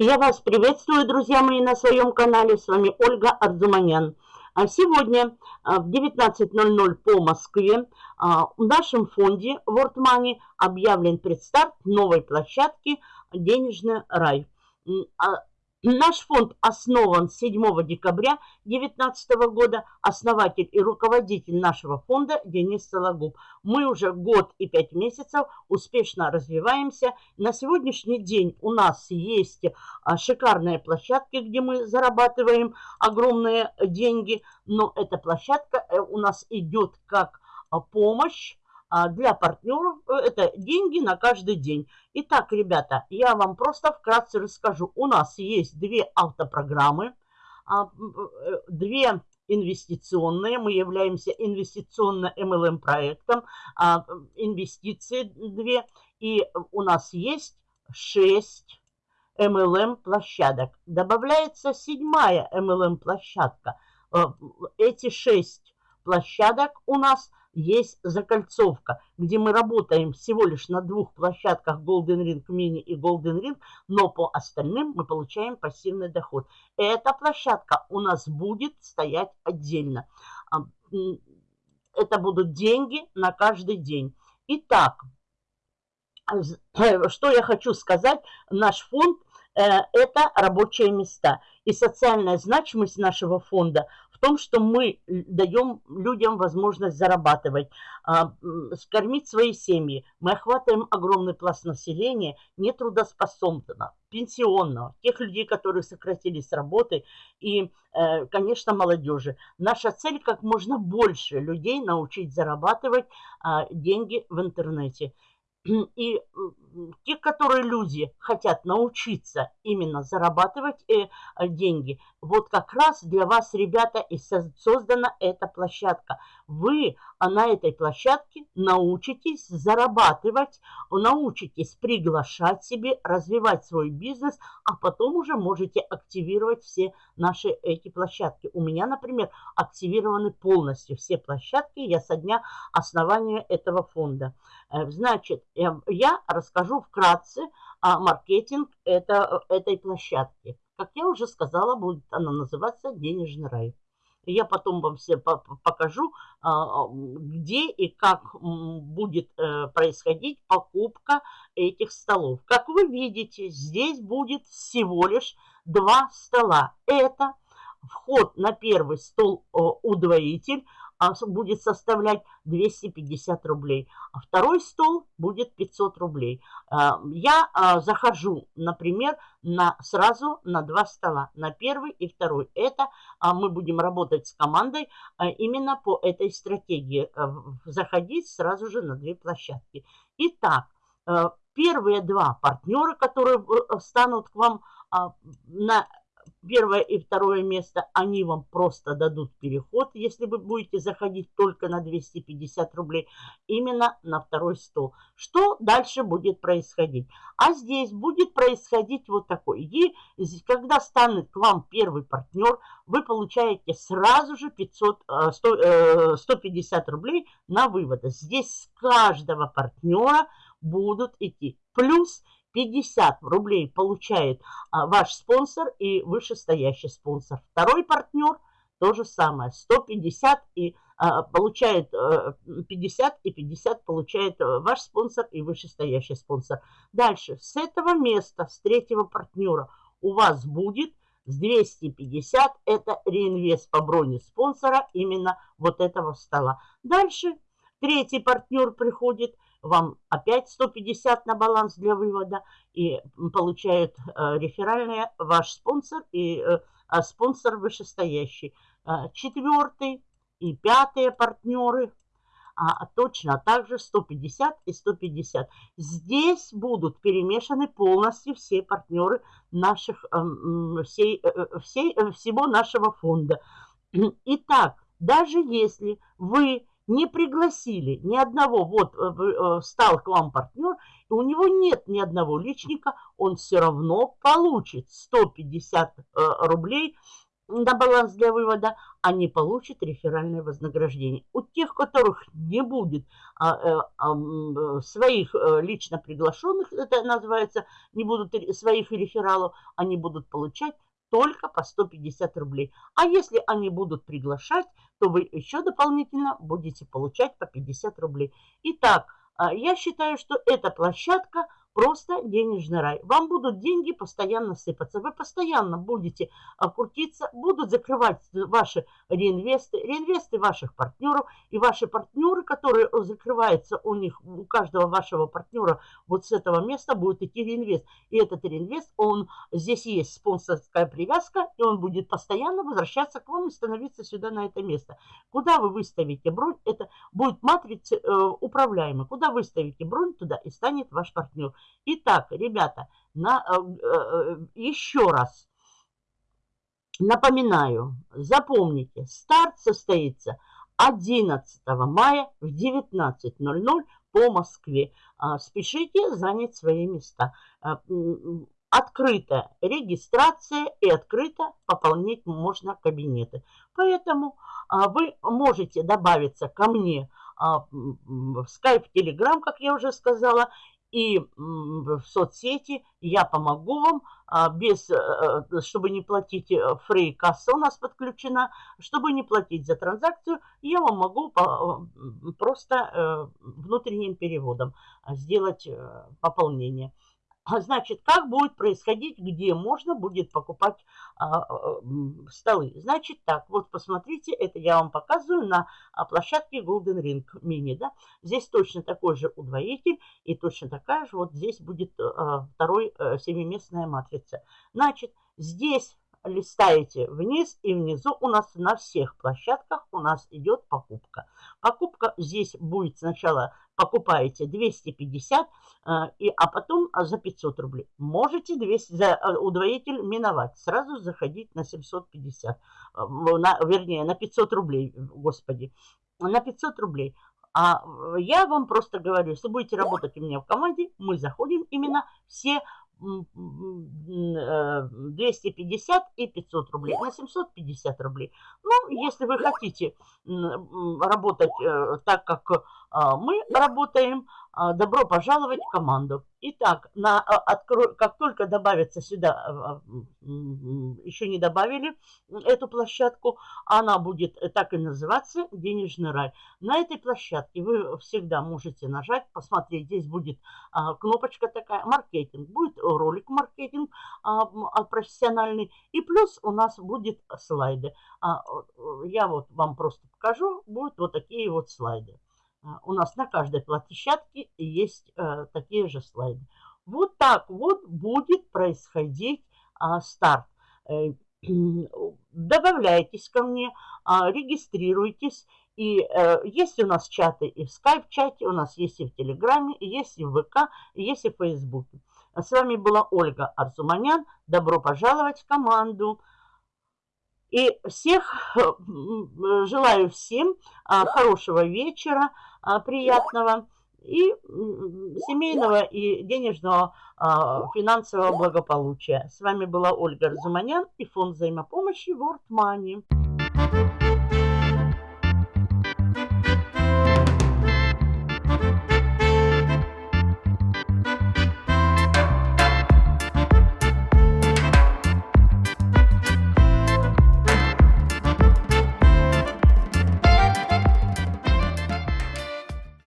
Я вас приветствую, друзья мои, на своем канале. С вами Ольга Арзуманян. А сегодня а, в 19.00 по Москве а, в нашем фонде World Money объявлен предстарт новой площадки «Денежный рай». Наш фонд основан 7 декабря 2019 года. Основатель и руководитель нашего фонда Денис Сологуб. Мы уже год и пять месяцев успешно развиваемся. На сегодняшний день у нас есть а, шикарные площадки, где мы зарабатываем огромные деньги. Но эта площадка э, у нас идет как а, помощь для партнеров э, это деньги на каждый день. Итак, ребята, я вам просто вкратце расскажу. У нас есть две автопрограммы, а, э, две инвестиционные. Мы являемся инвестиционно-МЛМ проектом. А, инвестиции две. И у нас есть шесть MLM площадок. Добавляется седьмая MLM площадка. Э, эти шесть площадок у нас есть закольцовка, где мы работаем всего лишь на двух площадках Golden Ring Mini и Golden Ring, но по остальным мы получаем пассивный доход. Эта площадка у нас будет стоять отдельно. А, это будут деньги на каждый день. Итак, что я хочу сказать, наш фонд э, – это рабочие места. И социальная значимость нашего фонда в том, что мы даем людям возможность зарабатывать, а, скормить свои семьи. Мы охватываем огромный пласт населения, нетрудоспособного, пенсионного, тех людей, которые сократились с работы и, э, конечно, молодежи. Наша цель как можно больше людей научить зарабатывать а, деньги в интернете. И те, которые люди хотят научиться именно зарабатывать э, деньги, вот как раз для вас, ребята, и создана эта площадка. Вы а на этой площадке научитесь зарабатывать, научитесь приглашать себе, развивать свой бизнес, а потом уже можете активировать все наши эти площадки. У меня, например, активированы полностью все площадки я со дня основания этого фонда. Э, значит, я расскажу вкратце о маркетинг это, этой площадки. Как я уже сказала, будет она называться «Денежный рай». Я потом вам все покажу, а, где и как будет э, происходить покупка этих столов. Как вы видите, здесь будет всего лишь два стола. Это вход на первый стол удвоитель, а будет составлять 250 рублей, а второй стол будет 500 рублей. А, я а, захожу, например, на, сразу на два стола, на первый и второй. Это мы будем работать с командой именно по этой стратегии, заходить сразу же на две площадки. Итак, первые два партнера, которые станут к вам на первое и второе место, они вам просто дадут переход, если вы будете заходить только на 250 рублей, именно на второй стол. Что дальше будет происходить? А здесь будет происходить вот такой. И когда станет к вам первый партнер, вы получаете сразу же 500, 100, 150 рублей на вывод. Здесь с каждого партнера будут идти. Плюс 50 рублей получает а, ваш спонсор и вышестоящий спонсор. Второй партнер то же самое, 150 и а, получает а, э, 50 и 50 получает а, ваш спонсор и вышестоящий спонсор. Дальше, с этого места, с третьего партнера у вас будет с 250, это реинвест по броне спонсора именно вот этого стола. Дальше третий партнер приходит – вам опять 150 на баланс для вывода и получает э, реферальные ваш спонсор и э, а спонсор вышестоящий. Э, четвертый и пятые партнеры а, точно так же 150 и 150. Здесь будут перемешаны полностью все партнеры наших, э, всей, э, всей, всего нашего фонда. Итак, даже если вы не пригласили ни одного, вот э, э, стал к вам партнер, и у него нет ни одного личника, он все равно получит 150 э, рублей на баланс для вывода, а не получит реферальное вознаграждение. У тех, которых не будет а, а, своих лично приглашенных, это называется, не будут своих рефералов, они будут получать только по 150 рублей. А если они будут приглашать, то вы еще дополнительно будете получать по 50 рублей. Итак, а, я считаю, что эта площадка Просто денежный рай. Вам будут деньги постоянно сыпаться. Вы постоянно будете крутиться, будут закрывать ваши реинвесты, реинвесты ваших партнеров. И ваши партнеры, которые закрываются у них, у каждого вашего партнера вот с этого места будет идти реинвест. И этот реинвест, он, здесь есть спонсорская привязка, и он будет постоянно возвращаться к вам и становиться сюда на это место. Куда вы выставите бронь, это будет матрица э, управляемая. Куда выставите бронь, туда и станет ваш партнер. Итак, ребята, на, э, э, еще раз напоминаю, запомните, старт состоится 11 мая в 19.00 по Москве. А, спешите занять свои места. А, открытая регистрация и открыто пополнить можно кабинеты. Поэтому а, вы можете добавиться ко мне в Skype, Telegram, как я уже сказала, и в соцсети я помогу вам, а, без, э, э, чтобы не платить, э, фрей касса у нас подключена, чтобы не платить за транзакцию, я вам могу просто внутренним переводом сделать пополнение. А значит, как будет происходить, где можно будет покупать а, а, столы? Значит так, вот посмотрите, это я вам показываю на а, площадке Golden Ring Mini. Да? Здесь точно такой же удвоитель и точно такая же, вот здесь будет а, второй а, семиместная матрица. Значит, здесь листаете вниз и внизу у нас на всех площадках у нас идет покупка. Покупка здесь будет сначала покупаете 250, э, и, а потом а, за 500 рублей. Можете 200, за э, удвоитель миновать, сразу заходить на 750, э, на, вернее на 500 рублей, господи, на 500 рублей. А я вам просто говорю, если будете работать у меня в команде, мы заходим именно все 250 и 500 рублей, на 750 рублей. Ну, если вы хотите работать так, как мы работаем. А, добро пожаловать в команду. Итак, на, а, откро, как только добавится сюда, еще не добавили эту площадку, она будет так и называться «Денежный рай». На этой площадке вы всегда можете нажать, посмотреть, здесь будет кнопочка такая «Маркетинг». Будет ролик «Маркетинг» профессиональный. И плюс у нас будет слайды. Я вот вам просто покажу, будут вот такие вот слайды. А, у нас на каждой площадке есть э, такие же слайды. Вот так вот будет происходить а, старт. Э, добавляйтесь ко мне, а, регистрируйтесь. И э, есть у нас чаты и в скайп-чате, у нас есть и в Телеграме, есть и в ВК, есть и в Фейсбуке. С вами была Ольга Арзуманян. Добро пожаловать в команду. И всех, э, желаю всем а, хорошего вечера, а, приятного и семейного и денежного а, финансового благополучия. С вами была Ольга Разуманян и фонд взаимопомощи World Money.